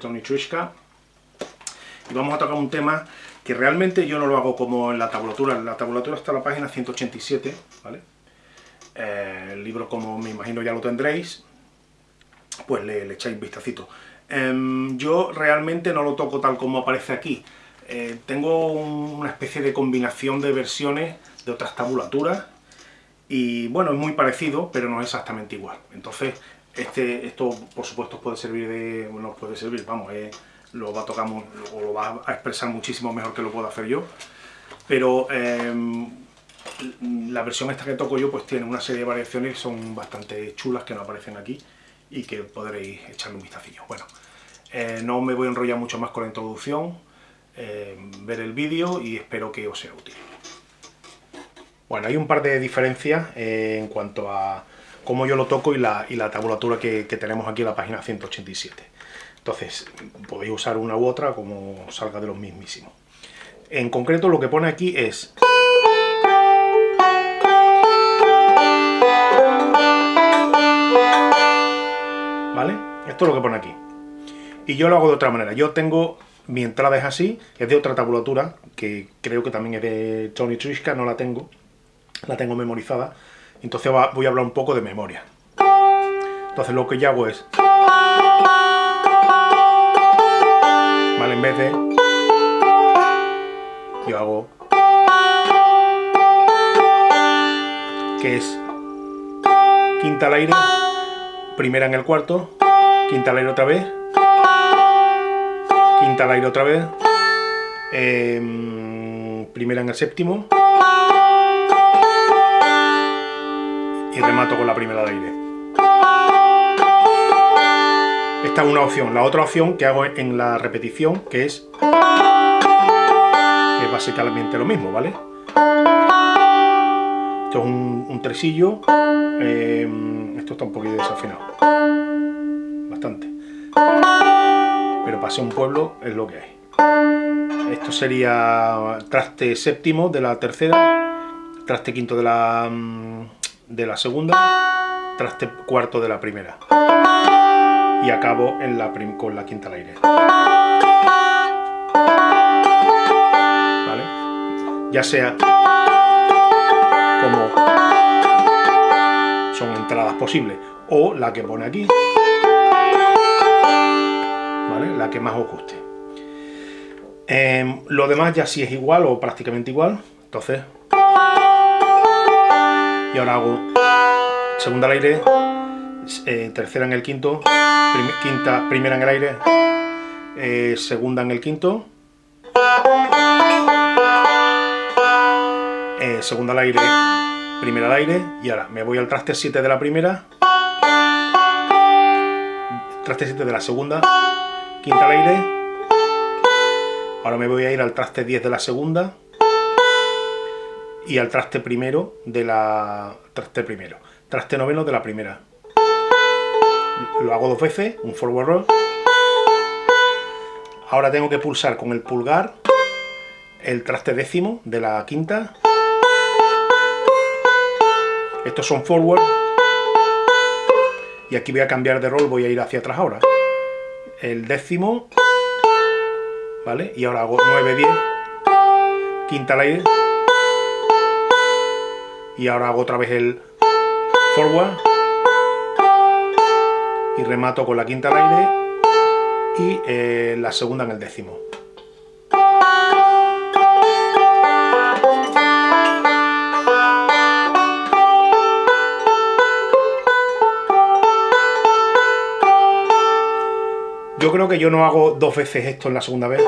Tony Trishka y vamos a tocar un tema que realmente yo no lo hago como en la tabulatura. En la tabulatura está la página 187, ¿vale? Eh, el libro, como me imagino ya lo tendréis, pues le, echáis un vistacito. Em, yo realmente no lo toco tal como aparece aquí. Eh, tengo una especie de combinación de versiones de otras tabulaturas y bueno, es muy parecido, pero no es exactamente igual. Entonces, este, esto por supuesto puede servir de... bueno, puede servir, vamos, lo va a tocar o lo va a expresar muchísimo mejor que lo puedo hacer yo, pero em, la versión esta que toco yo pues tiene una serie de variaciones que son bastante chulas que no aparecen aquí y que podréis echarle un vistacillo. Bueno, eh, no me voy a enrollar mucho más con la introducción, em, ver el vídeo y espero que os sea útil. Bueno, hay un par de diferencias eh, en cuanto a cómo yo lo toco y la, tabulatura que, tenemos aquí en la página 187. Entonces, podéis usar una u otra como salga de los mismísimos. En concreto, lo que pone aquí es... ¿Vale? Esto es lo que pone aquí. Y yo lo hago de otra manera. Yo tengo... Mi entrada es así, es de otra tabulatura, que creo que también es de Tony Trishka, no la tengo la tengo memorizada, entonces voy a hablar un poco de memoria. Entonces lo que yo hago es... ¿Vale? En vez de... Yo hago... Que es... Quinta al aire, primera en el cuarto, quinta al aire otra vez, quinta al aire otra vez, em, primera en el séptimo, y remato con la primera de aire. Esta es una opción. La otra opción que hago en la repetición, que es, que es básicamente lo mismo, ¿vale? Esto es un, tresillo. Em, esto está un poquito desafinado. Bastante. Pero para ser un pueblo es lo que hay. Esto sería traste séptimo de la tercera, traste quinto de la mm, de la segunda, traste cuarto de la primera. Y acabo en la con la quinta al aire. ¿Vale? Ya sea como son entradas posibles, o la que pone aquí, ¿vale? La que más os guste. Em, lo demás ya sí es igual o prácticamente igual, entonces y ahora hago segunda al aire, eh, tercera en el quinto, quinta, primera en el aire, eh, segunda en el quinto, eh, segunda al aire, primera al aire, y ahora me voy al traste 7 de la primera, traste 7 de la segunda, quinta al aire, ahora me voy a ir al traste 10 de la segunda, y al traste primero de la... traste primero, traste noveno de la primera. Lo hago dos veces, un forward roll. Ahora tengo que pulsar con el pulgar el traste décimo de la quinta. Estos son forward. Y aquí voy a cambiar de rol, voy a ir hacia atrás ahora. El décimo. ¿Vale? Y ahora hago 9, 10. Quinta al aire y ahora hago otra vez el forward y remato con la quinta al aire y eh, la segunda en el décimo. Yo creo que yo no hago dos veces esto en la segunda vez.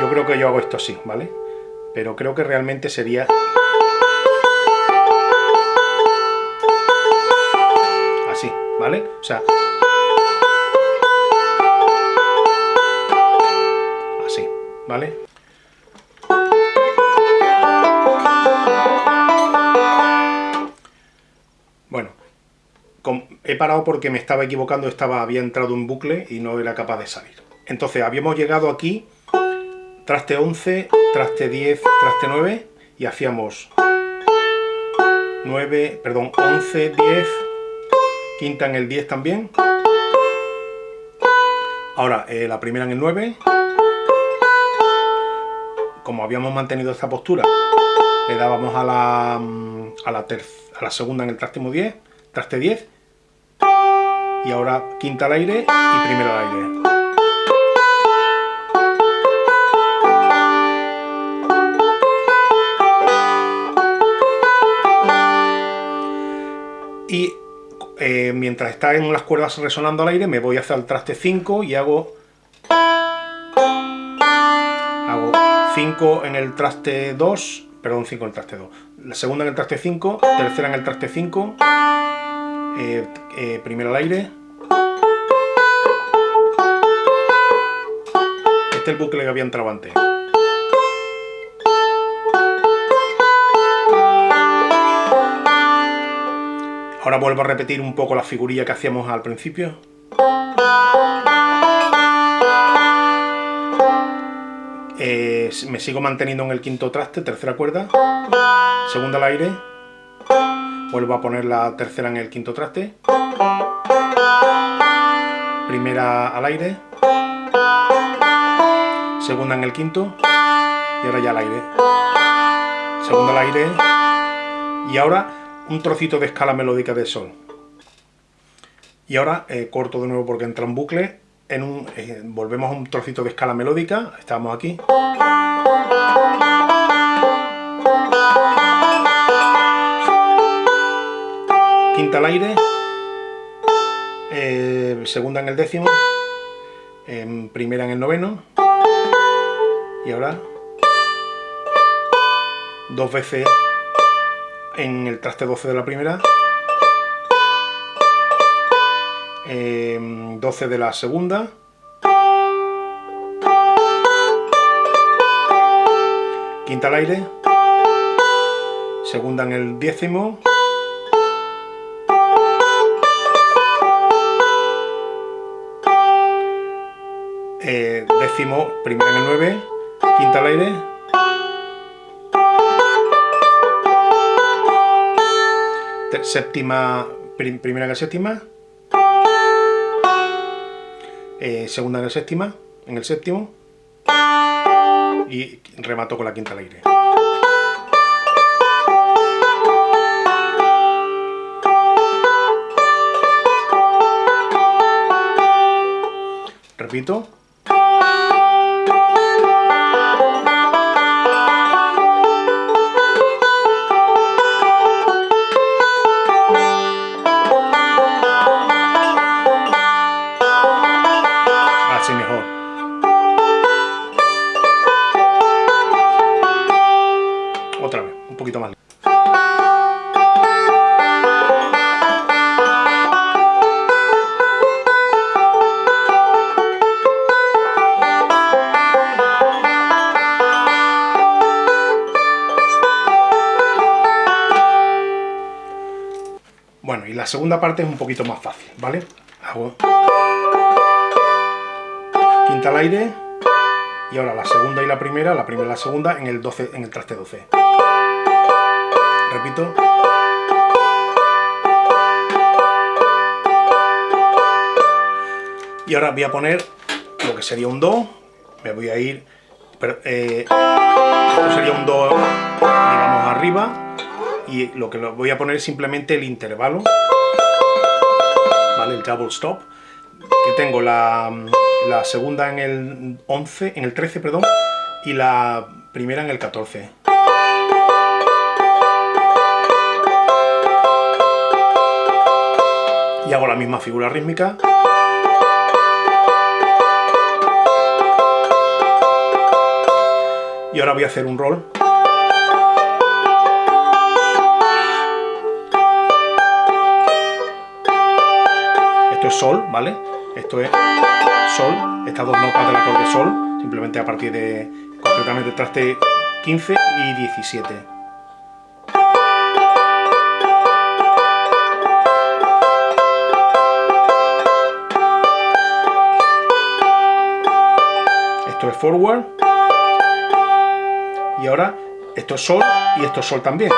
Yo creo que yo hago esto así, ¿vale? Pero creo que realmente sería... Así, ¿vale? O sea... Así, ¿vale? Bueno, he parado porque me estaba equivocando, estaba, había entrado en bucle y no era capaz de salir. Entonces, habíamos llegado aquí traste 11, traste 10, traste 9 y hacíamos 9, perdón, 11, 10, quinta en el 10 también. Ahora, eh, la primera en el 9. Como habíamos mantenido esta postura, le dábamos a la, mm, a la, a segunda en el traste 10, traste 10, y ahora quinta al aire y primera al aire. Y eh, mientras está en las cuerdas resonando al aire, me voy hacia el traste 5 y hago... Hago 5 en el traste 2, perdón, 5 en el traste 2. La segunda en el traste 5, tercera en el traste 5, eh, eh, primero al aire. Este es el bucle que había entrado antes. Ahora vuelvo a repetir un poco la figurilla que hacíamos al principio. Eh, me sigo manteniendo en el quinto traste, tercera cuerda, segunda al aire, vuelvo a poner la tercera en el quinto traste, primera al aire, segunda en el quinto. Y ahora ya al aire, segunda al aire. Y ahora un trocito de escala melódica de sol. Y ahora eh, corto de nuevo porque entra un bucle, en un, eh, volvemos a un trocito de escala melódica, estamos aquí. Quinta al aire, eh, segunda en el décimo, primera en el noveno, y ahora dos veces en el traste 12 de la primera, 12 em, de la segunda, quinta al aire, segunda en el décimo, eh, décimo, primera en el 9, quinta al aire, séptima, primera en el séptima, eh, segunda en el séptima, en el séptimo, y remato con la quinta al aire. Repito. Segunda parte es un poquito más fácil, ¿vale? Hago quinta al aire y ahora la segunda y la primera, la primera y la segunda en el 12 en el traste 12. Repito. Y ahora voy a poner lo que sería un do, me voy a ir, eh, esto sería un do, digamos, arriba, y lo que voy a poner es simplemente el intervalo. El double stop, que tengo la, la, segunda en el 11, en el 13, perdón, y la primera en el 14. Y hago la misma figura rítmica. Y ahora voy a hacer un roll. sol, ¿vale? Esto es sol, estas dos notas del acorde sol, simplemente a partir de, concretamente, traste 15 y 17. Esto es forward. Y ahora esto es sol y esto es sol también.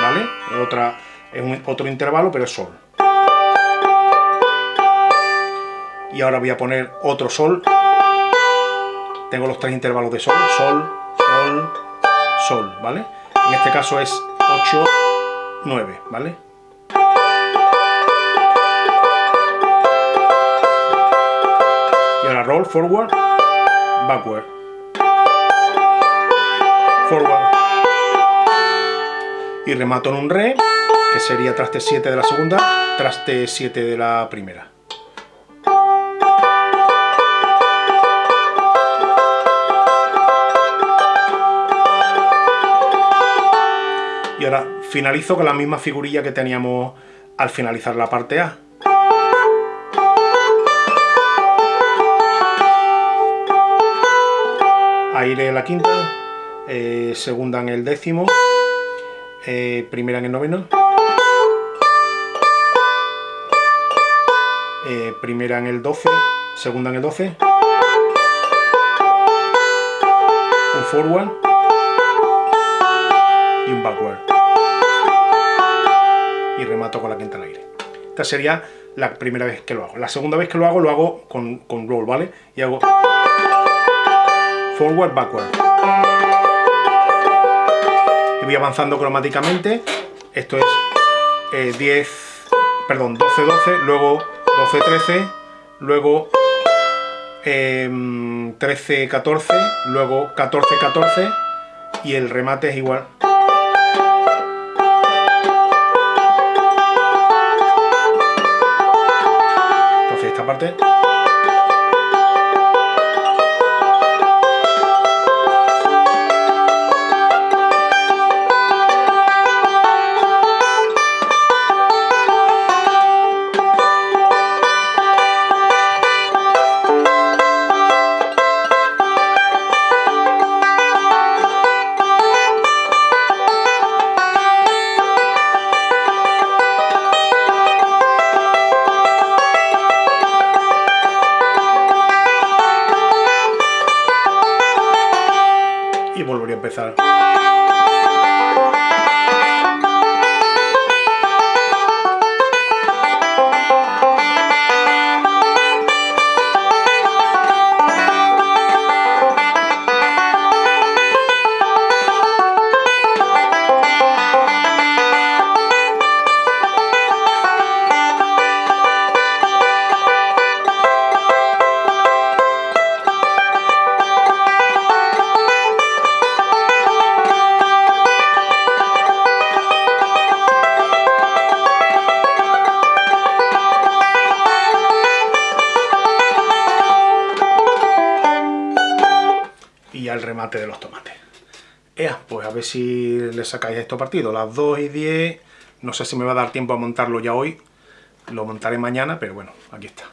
¿vale? Es, otra, un, otro intervalo, pero es sol. Y ahora voy a poner otro sol. Tengo los tres intervalos de sol, sol, sol, sol, ¿vale? En este caso es 8, 9, ¿vale? Y ahora roll, forward, backward. Forward. Y remato en un re, que sería traste 7 de la segunda, traste 7 de la primera. Y ahora finalizo con la misma figurilla que teníamos al finalizar la parte A. Aire en la quinta, eh, segunda en el décimo, eh, primera en el noveno, eh, primera en el doce, segunda en el doce, un forward y un backward. Y remato con la quinta al aire. Esta sería la primera vez que lo hago. La segunda vez que lo hago, lo hago con, con roll, ¿vale? Y hago forward, backward. Y voy avanzando cromáticamente. Esto es 10, eh, perdón, 12, 12, luego 12, 13, luego 13, em, 14, luego 14, 14 y el remate es igual. Entonces esta parte sorry. De los tomates. Pues a ver si le sacáis esto partido. Las 2 y 10, no sé si me va a dar tiempo a montarlo ya hoy. Lo montaré mañana, pero bueno, aquí está.